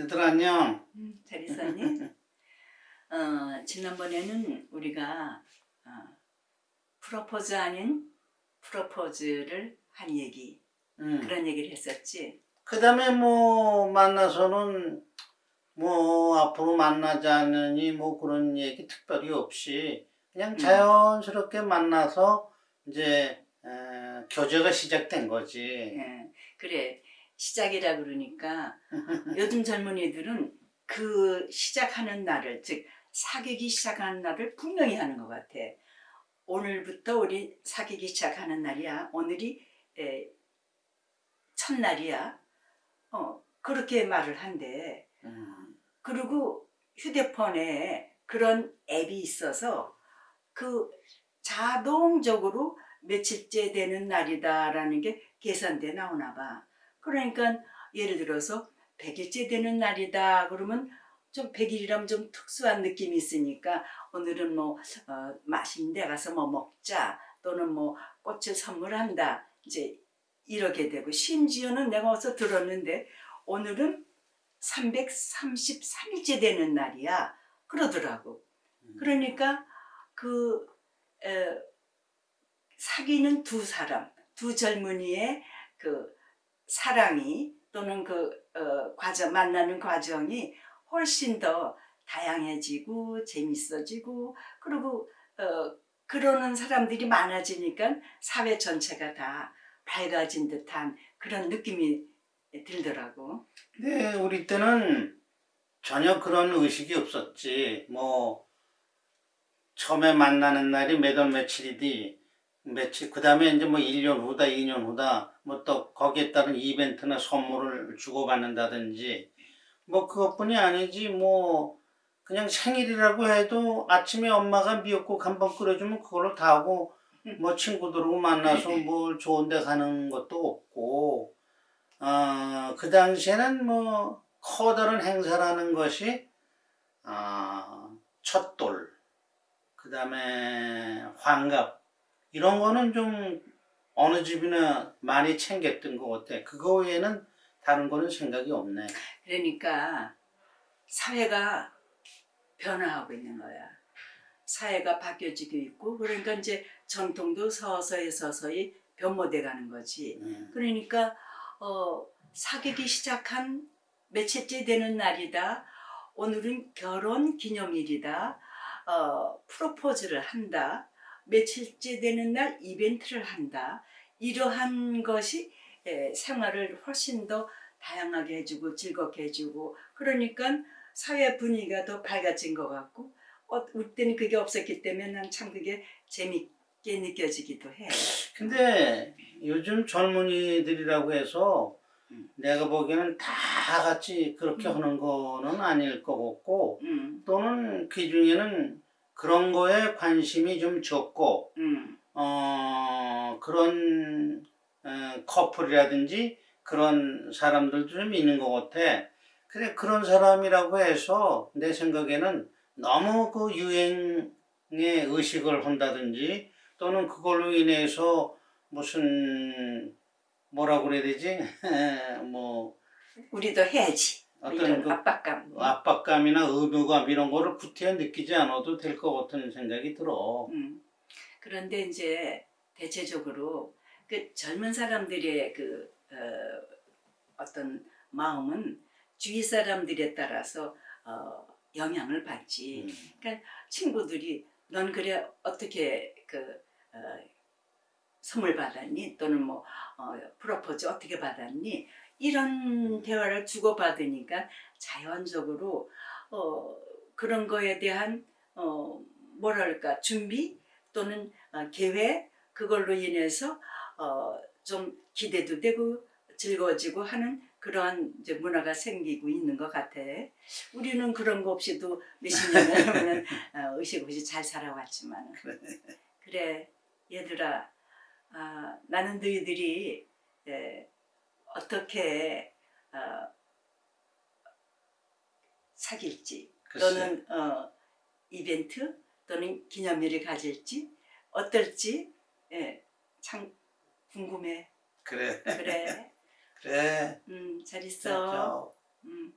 얘들아 안녕. 음, 잘 있었니? 어, 지난번에는 우리가 어, 프로포즈 아닌 프로포즈를 한 얘기 응. 그런 얘기를 했었지. 그 다음에 뭐 만나서는 뭐 앞으로 만나자느니 뭐 그런 얘기 특별히 없이 그냥 자연스럽게 만나서 이제 에, 교제가 시작된 거지. 예, 그래 시작이라 그러니까 요즘 젊은이들은 그 시작하는 날을 즉 사귀기 시작하는 날을 분명히 하는 것 같아. 오늘부터 우리 사귀기 시작하는 날이야. 오늘이 에, 첫날이야. 어 그렇게 말을 한대. 음, 그리고 휴대폰에 그런 앱이 있어서 그 자동적으로 며칠째 되는 날이다 라는 게 계산돼 나오나 봐. 그러니까 예를 들어서 100일째 되는 날이다. 그러면 좀 100일이라면 좀 특수한 느낌이 있으니까 오늘은 뭐 어, 맛있는 데 가서 뭐 먹자 또는 뭐 꽃을 선물한다. 이제 이렇게 되고 심지어는 내가 어디서 들었는데 오늘은 333일째 되는 날이야. 그러더라고. 그러니까 그 에, 사귀는 두 사람 두 젊은이의 그 사랑이 또는 그 어, 과정 만나는 과정이 훨씬 더 다양해지고 재밌어지고 그리고 어, 그러는 사람들이 많아지니까 사회 전체가 다 밝아진 듯한 그런 느낌이 들더라고. 근데 우리 때는 전혀 그런 의식이 없었지. 뭐 처음에 만나는 날이 몇 월 며칠이디 며칠 그 다음에 이제 뭐 1년 후다 2년 후다 뭐 또 거기에 따른 이벤트나 선물을 주고받는다든지 뭐 그것뿐이 아니지 뭐 그냥 생일이라고 해도 아침에 엄마가 미역국 한 번 끓여주면 그걸로 다 하고 뭐 친구들하고 만나서 뭘 좋은 데 가는 것도 없고 어, 그 당시에는 뭐 커다란 행사라는 것이 아, 첫돌 그 다음에 환갑 이런 거는 좀 어느 집이나 많이 챙겼던 것 같아 그거 외에는 다른 거는 생각이 없네 그러니까 사회가 변화하고 있는 거야. 사회가 바뀌어지고 있고 그러니까 이제 전통도 서서히 서서히 변모돼 가는 거지. 음. 그러니까 어, 사귀기 시작한 며칠째 되는 날이다. 오늘은 결혼 기념일이다. 어, 프로포즈를 한다. 며칠째 되는 날 이벤트를 한다. 이러한 것이 에, 생활을 훨씬 더 다양하게 해주고 즐겁게 해주고 그러니까 사회 분위기가 더 밝아진 것 같고 어, 우리 때는 그게 없었기 때문에 난 참 그게 재밌게 느껴지기도 해. 근데 요즘 젊은이들이라고 해서 음. 내가 보기에는 다 같이 그렇게 음. 하는 거는 아닐 것 같고 음, 또는 그 중에는 그런 거에 관심이 좀 적고 음, 어 그런 어, 커플이라든지 그런 사람들도 좀 있는 것 같아. 근데 그런 사람이라고 해서 내 생각에는 너무 그 유행의 의식을 한다든지 또는 그걸로 인해서 무슨 뭐라고 그래야 되지? 뭐 우리도 해야지. 뭐 어떤 그 압박감. 압박감이나 의무감 이런 거를 구태여 느끼지 않아도 될 것 같은 생각이 들어. 음. 그런데 이제 대체적으로 그 젊은 사람들의 그 어, 떤 마음은 주위 사람들에 따라서 어, 영향을 받지. 음. 친구들이 넌 그래 어떻게 그 어, 선물 받았니? 또는 뭐 어, 프로포즈 어떻게 받았니? 이런 대화를 주고 받으니까 자연적으로 어, 그런 거에 대한 어, 뭐랄까 준비 또는 어, 계획 그걸로 인해서 어, 좀 기대도 되고 즐거워지고 하는 그러한 이제 문화가 생기고 있는 것 같아. 우리는 그런 거 없이도 몇십 년을 어, 의식 없이 잘 살아왔지만 그래 얘들아 아, 나는 너희들이 에, 어떻게 어, 사귈지 글쎄. 또는 어, 이벤트 또는 기념일을 가질지 어떨지 예, 참 궁금해. 그래. 그래. 그래. 음, 잘 있어. 자, 음.